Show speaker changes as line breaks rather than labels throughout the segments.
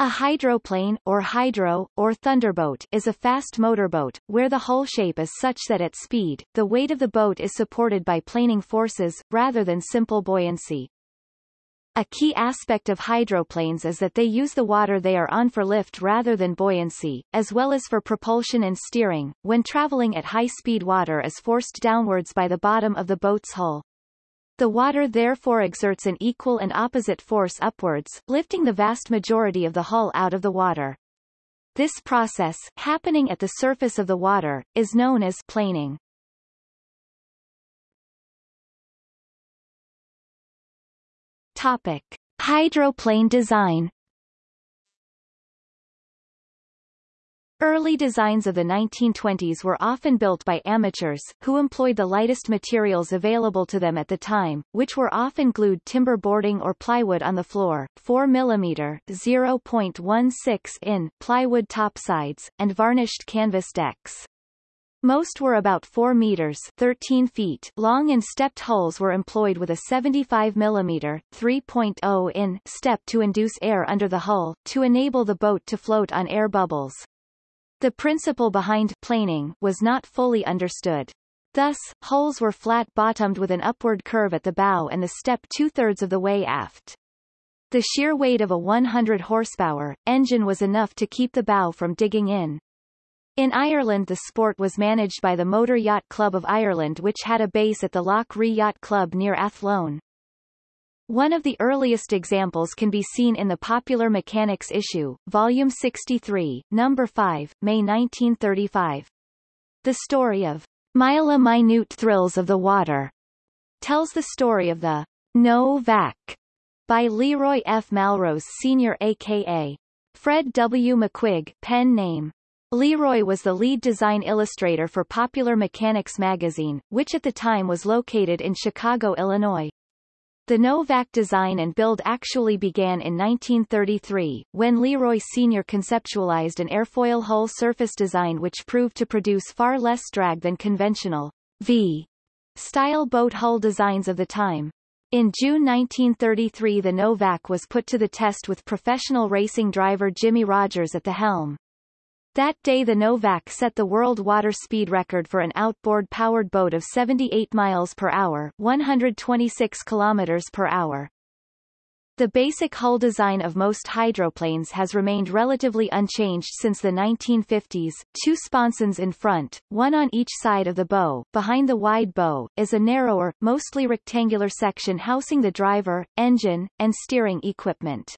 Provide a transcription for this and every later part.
A hydroplane, or hydro, or thunderboat, is a fast motorboat, where the hull shape is such that at speed, the weight of the boat is supported by planing forces, rather than simple buoyancy. A key aspect of hydroplanes is that they use the water they are on for lift rather than buoyancy, as well as for propulsion and steering, when traveling at high speed water is forced downwards by the bottom of the boat's hull. The water therefore exerts an equal and opposite force upwards, lifting the vast majority of the hull out of the water. This process, happening at the surface of the water, is known as planing. Topic. Hydroplane design Early designs of the 1920s were often built by amateurs, who employed the lightest materials available to them at the time, which were often glued timber boarding or plywood on the floor, 4 mm 0.16 in plywood topsides, and varnished canvas decks. Most were about 4 meters 13 feet long and stepped hulls were employed with a 75 mm 3.0 in step to induce air under the hull, to enable the boat to float on air bubbles. The principle behind planing was not fully understood. Thus, hulls were flat-bottomed with an upward curve at the bow and the step two-thirds of the way aft. The sheer weight of a 100 horsepower engine was enough to keep the bow from digging in. In Ireland the sport was managed by the Motor Yacht Club of Ireland which had a base at the Lough Ree Yacht Club near Athlone. One of the earliest examples can be seen in the Popular Mechanics issue, Volume 63, Number 5, May 1935. The story of Mila Minute Thrills of the Water tells the story of the No Vac by Leroy F. Malrose Sr. aka Fred W. McQuigg pen name. Leroy was the lead design illustrator for Popular Mechanics magazine, which at the time was located in Chicago, Illinois. The Novac design and build actually began in 1933, when Leroy Sr. conceptualized an airfoil hull surface design which proved to produce far less drag than conventional V style boat hull designs of the time. In June 1933 the Novac was put to the test with professional racing driver Jimmy Rogers at the helm. That day the Novak set the world water speed record for an outboard powered boat of 78 miles per hour 126 kilometers per hour. The basic hull design of most hydroplanes has remained relatively unchanged since the 1950s. Two sponsons in front, one on each side of the bow. Behind the wide bow, is a narrower, mostly rectangular section housing the driver, engine, and steering equipment.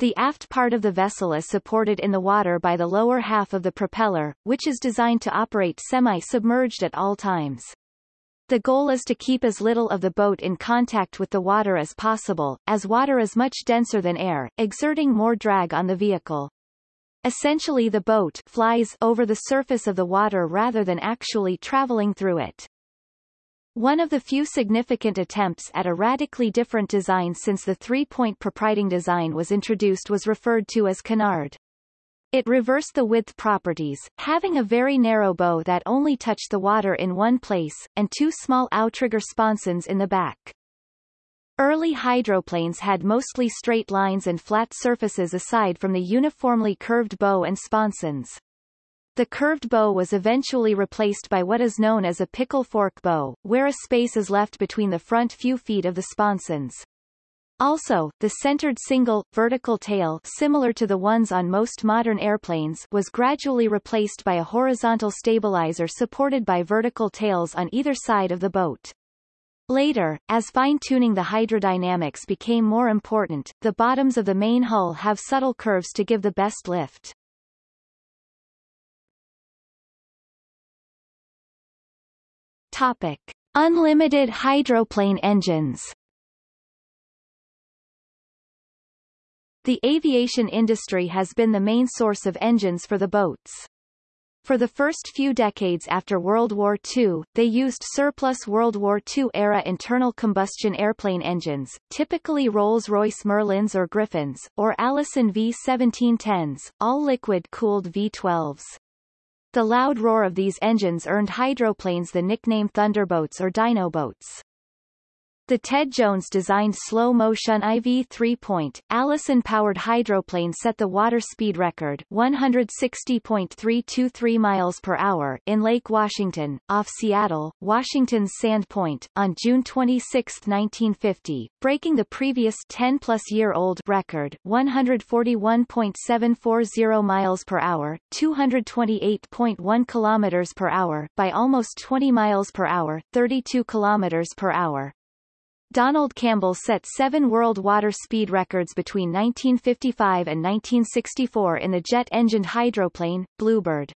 The aft part of the vessel is supported in the water by the lower half of the propeller, which is designed to operate semi-submerged at all times. The goal is to keep as little of the boat in contact with the water as possible, as water is much denser than air, exerting more drag on the vehicle. Essentially the boat flies over the surface of the water rather than actually traveling through it. One of the few significant attempts at a radically different design since the three-point prop-riding design was introduced was referred to as canard. It reversed the width properties, having a very narrow bow that only touched the water in one place, and two small outrigger sponsons in the back. Early hydroplanes had mostly straight lines and flat surfaces aside from the uniformly curved bow and sponsons. The curved bow was eventually replaced by what is known as a pickle fork bow, where a space is left between the front few feet of the sponsons. Also, the centered single, vertical tail similar to the ones on most modern airplanes was gradually replaced by a horizontal stabilizer supported by vertical tails on either side of the boat. Later, as fine-tuning the hydrodynamics became more important, the bottoms of the main hull have subtle curves to give the best lift. Topic. Unlimited hydroplane engines The aviation industry has been the main source of engines for the boats. For the first few decades after World War II, they used surplus World War II-era internal combustion airplane engines, typically Rolls-Royce Merlins or Griffons, or Allison V-1710s, all liquid-cooled V-12s. The loud roar of these engines earned hydroplanes the nickname thunderboats or dinoboats. The Ted Jones-designed Slo-mo-shun IV three-point, Allison-powered hydroplane set the water speed record 160.323 miles per hour in Lake Washington, off Seattle, Washington's Sand Point, on June 26, 1950, breaking the previous 10-plus-year-old record 141.740 miles per hour 228.1 kilometers per hour by almost 20 miles per hour 32 kilometers per hour. Donald Campbell set seven world water speed records between 1955 and 1964 in the jet-engined hydroplane, Bluebird.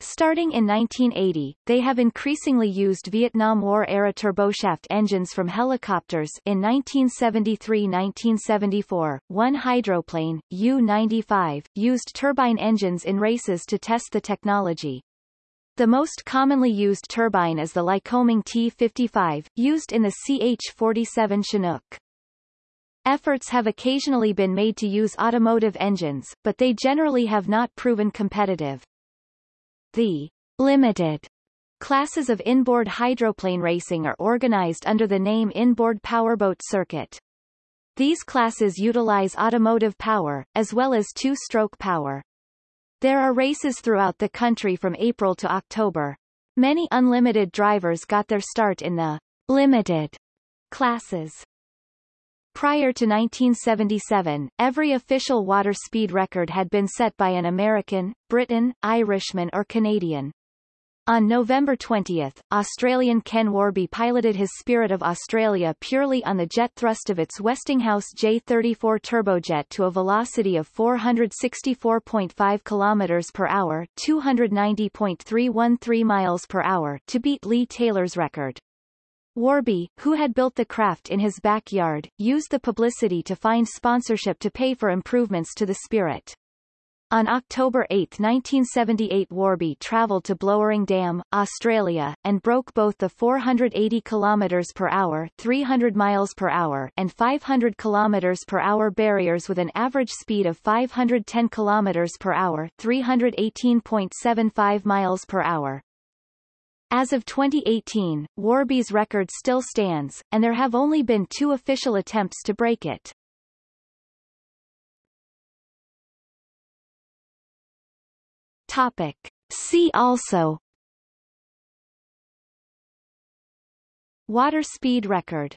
Starting in 1980, they have increasingly used Vietnam War-era turboshaft engines from helicopters in 1973-1974, one hydroplane, U-95, used turbine engines in races to test the technology. The most commonly used turbine is the Lycoming T-55, used in the CH-47 Chinook. Efforts have occasionally been made to use automotive engines, but they generally have not proven competitive. The limited classes of inboard hydroplane racing are organized under the name Inboard Powerboat Circuit. These classes utilize automotive power, as well as two-stroke power. There are races throughout the country from April to October. Many unlimited drivers got their start in the limited classes. Prior to 1977, every official water speed record had been set by an American, Briton, Irishman or Canadian. On November 20, Australian Ken Warby piloted his Spirit of Australia purely on the jet thrust of its Westinghouse J34 turbojet to a velocity of 464.5 km per hour 290.313 miles per hour to beat Lee Taylor's record. Warby, who had built the craft in his backyard, used the publicity to find sponsorship to pay for improvements to the Spirit. On October 8, 1978 Warby travelled to Blowering Dam, Australia, and broke both the 480 km per hour 300 miles per hour and 500 km per hour barriers with an average speed of 510 km per hour 318.75 miles per hour. As of 2018, Warby's record still stands, and there have only been two official attempts to break it. Topic. See also Water speed record